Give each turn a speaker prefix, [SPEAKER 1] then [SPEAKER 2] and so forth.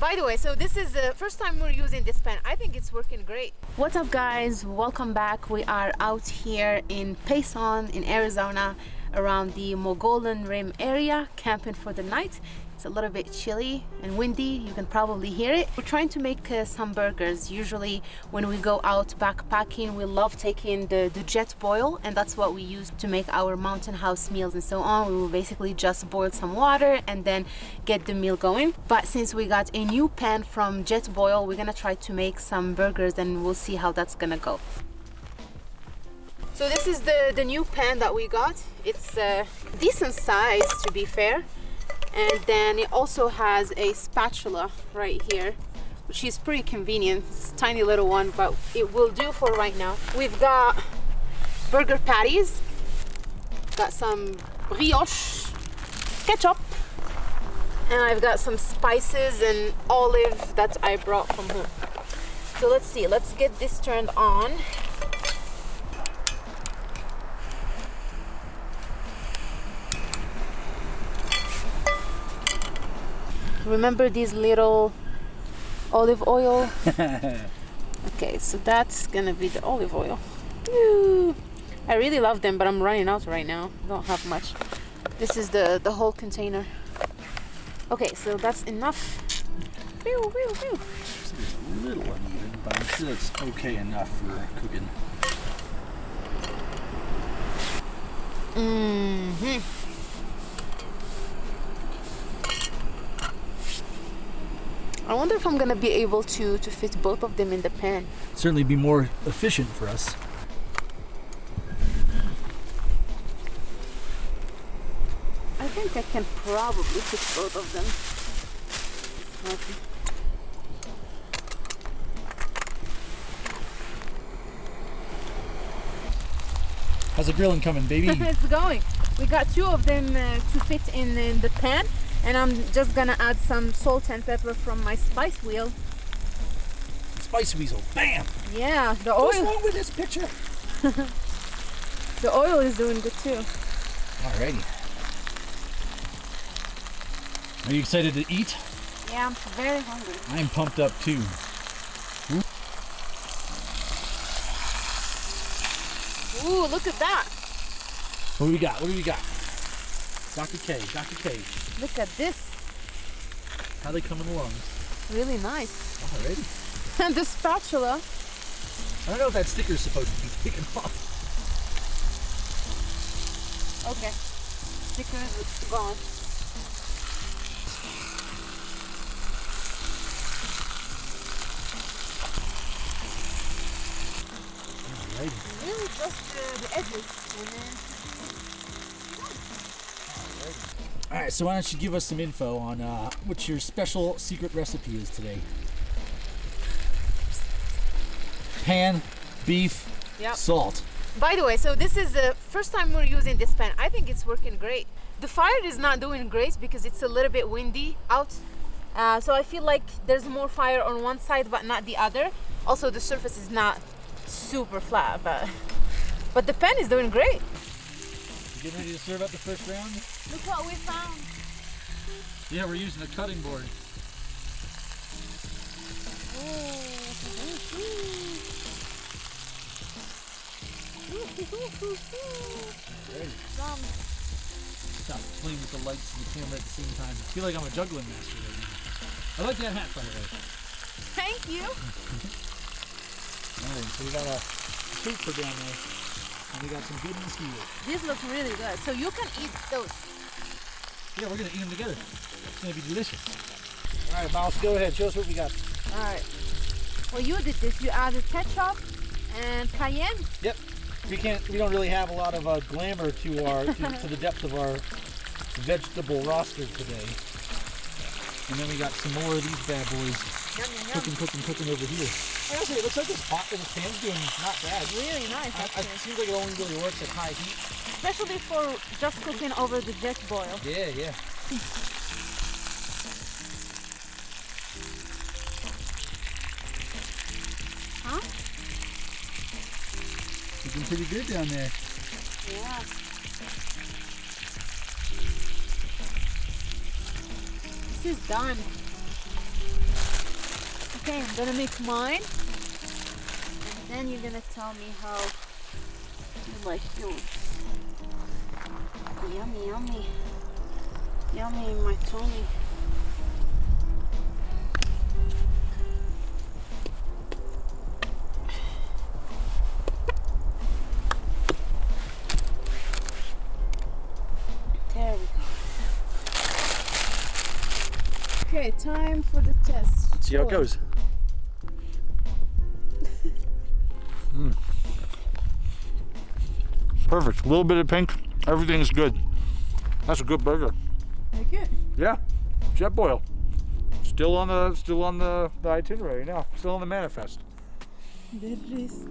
[SPEAKER 1] By the way, so this is the first time we're using this pen. I think it's working great. What's up guys? Welcome back. We are out here in Payson in Arizona around the Mogollon Rim area camping for the night. It's a little bit chilly and windy, you can probably hear it. We're trying to make uh, some burgers. Usually when we go out backpacking, we love taking the, the Jetboil and that's what we use to make our mountain house meals and so on. We will basically just boil some water and then get the meal going. But since we got a new pan from Jetboil, we're gonna try to make some burgers and we'll see how that's gonna go. So this is the, the new pan that we got. It's a decent size to be fair. And then it also has a spatula right here, which is pretty convenient. It's a tiny little one, but it will do for right now. We've got burger patties, got some brioche, ketchup, and I've got some spices and olive that I brought from home. So let's see, let's get this turned on. Remember these little olive oil? Okay so that's gonna be the olive oil. I really love them but I'm running out right now. Don't have much. This is the the whole container. Okay so that's enough.
[SPEAKER 2] Whew, whew. It's a little uneven but I'm sure it's okay enough for cooking.
[SPEAKER 1] Mm-hmm I wonder if I'm gonna be able to, to fit both of them in the pan.
[SPEAKER 2] Certainly be more efficient for us.
[SPEAKER 1] I think I can probably fit both of them. Okay.
[SPEAKER 2] How's the grilling coming, baby?
[SPEAKER 1] it's going. We got two of them uh, to fit in, in the pan and I'm just gonna add some salt and pepper from my spice wheel.
[SPEAKER 2] Spice weasel, bam!
[SPEAKER 1] Yeah, the oil.
[SPEAKER 2] What's wrong with this picture?
[SPEAKER 1] the oil is doing good too.
[SPEAKER 2] Alrighty. Are you excited to eat?
[SPEAKER 1] Yeah, I'm very hungry.
[SPEAKER 2] I'm pumped up too.
[SPEAKER 1] Ooh, look at that.
[SPEAKER 2] What do we got? What do we got? Dr. K, Dr. K.
[SPEAKER 1] Look at this.
[SPEAKER 2] How they coming along?
[SPEAKER 1] Really nice.
[SPEAKER 2] Alrighty.
[SPEAKER 1] and the spatula.
[SPEAKER 2] I don't know if that sticker's supposed to be taken off.
[SPEAKER 1] Okay. Sticker is gone. Alrighty. Really just uh, the edges
[SPEAKER 2] right, so why don't you give us some info on uh, what your special secret recipe is today? Pan, beef, yep. salt.
[SPEAKER 1] By the way, so this is the first time we're using this pan. I think it's working great. The fire is not doing great because it's a little bit windy out. Uh, so I feel like there's more fire on one side but not the other. Also the surface is not super flat, but, but the pan is doing great.
[SPEAKER 2] Getting ready to serve up the first round?
[SPEAKER 1] Look what we found.
[SPEAKER 2] Yeah, we're using a cutting board. Stop playing with the lights and the camera at the same time. I feel like I'm a juggling master right now. I like that hat, by the way.
[SPEAKER 1] Thank you.
[SPEAKER 2] Alright, so we got a treat for down there. And we got some good here.
[SPEAKER 1] These look really good. So you can eat those.
[SPEAKER 2] Yeah, we're gonna eat them together. It's gonna be delicious. All right, Miles, go ahead. Show us what we got.
[SPEAKER 1] All right. Well, you did this. You added ketchup and cayenne.
[SPEAKER 2] Yep. We can't. We don't really have a lot of uh, glamour to our to, to the depth of our vegetable roster today. And then we got some more of these bad boys.
[SPEAKER 1] Yum, yum, yum.
[SPEAKER 2] Cooking, cooking, cooking over here. Honestly, it looks like this pot in the pan's doing not bad.
[SPEAKER 1] Really nice,
[SPEAKER 2] I, it seems like it only really works at high heat.
[SPEAKER 1] Especially for just cooking over the jet boil.
[SPEAKER 2] Yeah, yeah.
[SPEAKER 1] huh?
[SPEAKER 2] Looking pretty good down there.
[SPEAKER 1] Yeah. This is done. Okay, I'm gonna make mine. And then you're gonna tell me how you like yours. Yummy, yummy. Yummy in my tummy. There we go. Okay, time for the test.
[SPEAKER 2] See how it goes. Perfect. A little bit of pink. Everything's good. That's a good burger.
[SPEAKER 1] Like it?
[SPEAKER 2] Yeah. Jetboil. Still on the still on the, the itinerary now. Still on the manifest.
[SPEAKER 1] There it is.